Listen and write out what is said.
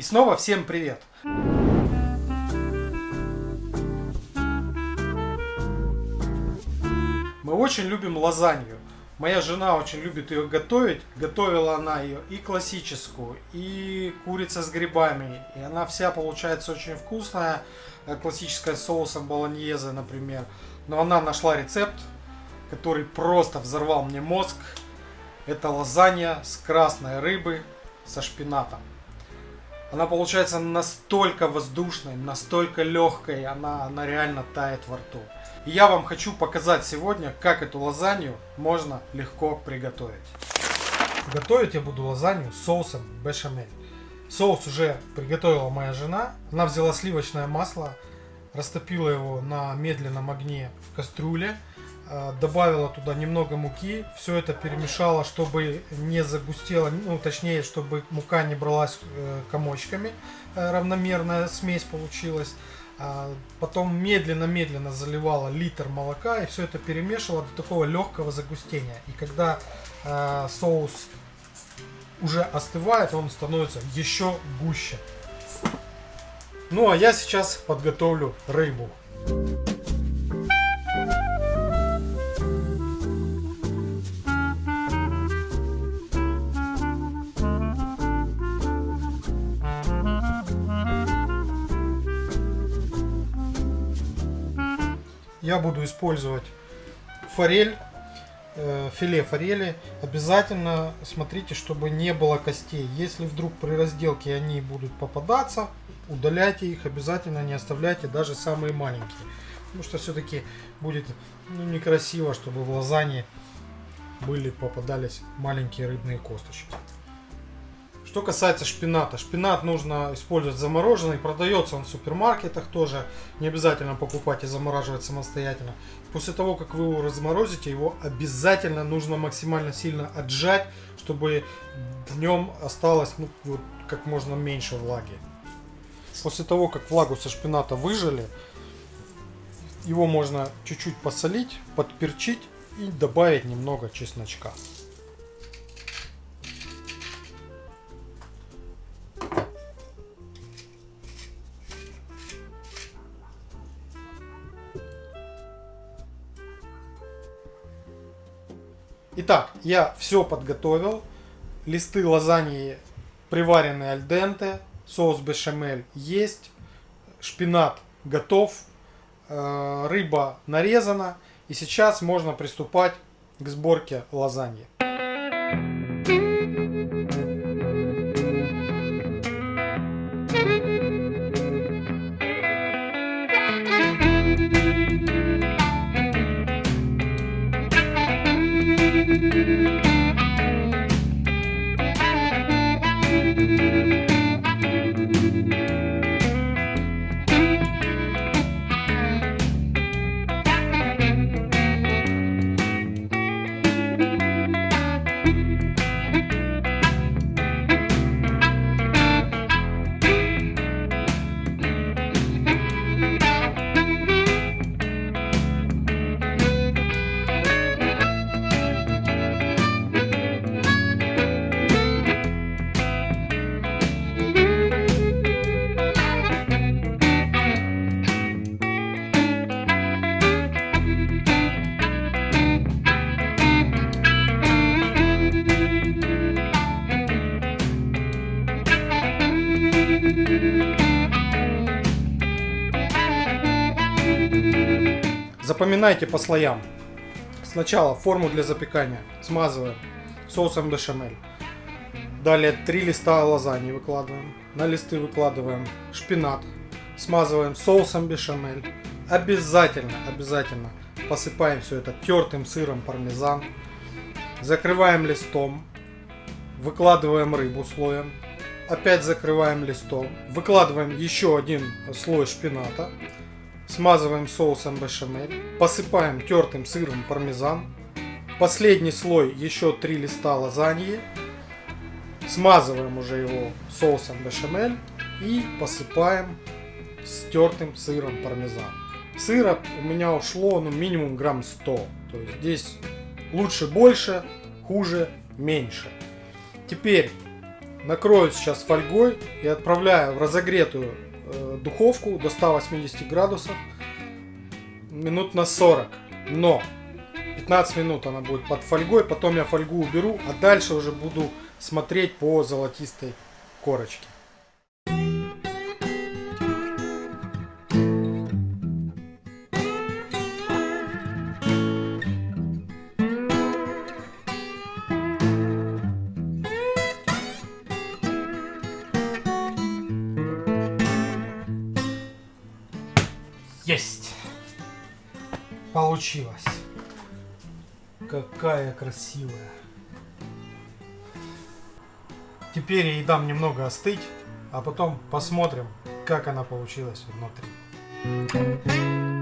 И снова всем привет! Мы очень любим лазанью. Моя жена очень любит ее готовить. Готовила она ее и классическую, и курица с грибами. И она вся получается очень вкусная. Э, классическая с соусом болоньезе, например. Но она нашла рецепт, который просто взорвал мне мозг. Это лазанья с красной рыбы со шпинатом. Она получается настолько воздушной, настолько легкой, она, она реально тает во рту. И я вам хочу показать сегодня, как эту лазанью можно легко приготовить. Готовить я буду лазанью с соусом бешамель. Соус уже приготовила моя жена. Она взяла сливочное масло, растопила его на медленном огне в кастрюле, добавила туда немного муки, все это перемешала, чтобы не загустело, ну точнее, чтобы мука не бралась э, комочками, э, равномерная смесь получилась. А потом медленно-медленно заливала литр молока и все это перемешивала до такого легкого загустения. И когда э, соус уже остывает, он становится еще гуще. Ну а я сейчас подготовлю рыбу. Я буду использовать форель, э, филе форели. Обязательно смотрите, чтобы не было костей. Если вдруг при разделке они будут попадаться, удаляйте их, обязательно не оставляйте даже самые маленькие. Потому что все-таки будет ну, некрасиво, чтобы в лазанье были попадались маленькие рыбные косточки. Что касается шпината. Шпинат нужно использовать замороженный. Продается он в супермаркетах тоже. Не обязательно покупать и замораживать самостоятельно. После того, как вы его разморозите, его обязательно нужно максимально сильно отжать, чтобы в нем осталось ну, вот, как можно меньше влаги. После того, как влагу со шпината выжали, его можно чуть-чуть посолить, подперчить и добавить немного чесночка. Итак, я все подготовил. Листы лазаньи приваренные альденте. Соус бешамель есть. Шпинат готов. Э, рыба нарезана. И сейчас можно приступать к сборке лазаньи. Запоминайте по слоям. Сначала форму для запекания смазываем соусом бешамель. Далее три листа лазаньи выкладываем. На листы выкладываем шпинат. Смазываем соусом бешамель. Обязательно, обязательно посыпаем все это тертым сыром пармезан. Закрываем листом. Выкладываем рыбу слоем. Опять закрываем листом. Выкладываем еще один слой шпината. Смазываем соусом бешамель. Посыпаем тертым сыром пармезан. Последний слой еще три листа лазаньи. Смазываем уже его соусом бешамель. И посыпаем тертым сыром пармезан. Сыра у меня ушло ну, минимум грамм 100. То есть здесь лучше больше, хуже меньше. Теперь накрою сейчас фольгой и отправляю в разогретую духовку до 180 градусов минут на 40. Но 15 минут она будет под фольгой, потом я фольгу уберу, а дальше уже буду смотреть по золотистой корочке. Получилось. Какая красивая. Теперь ей дам немного остыть, а потом посмотрим, как она получилась внутри.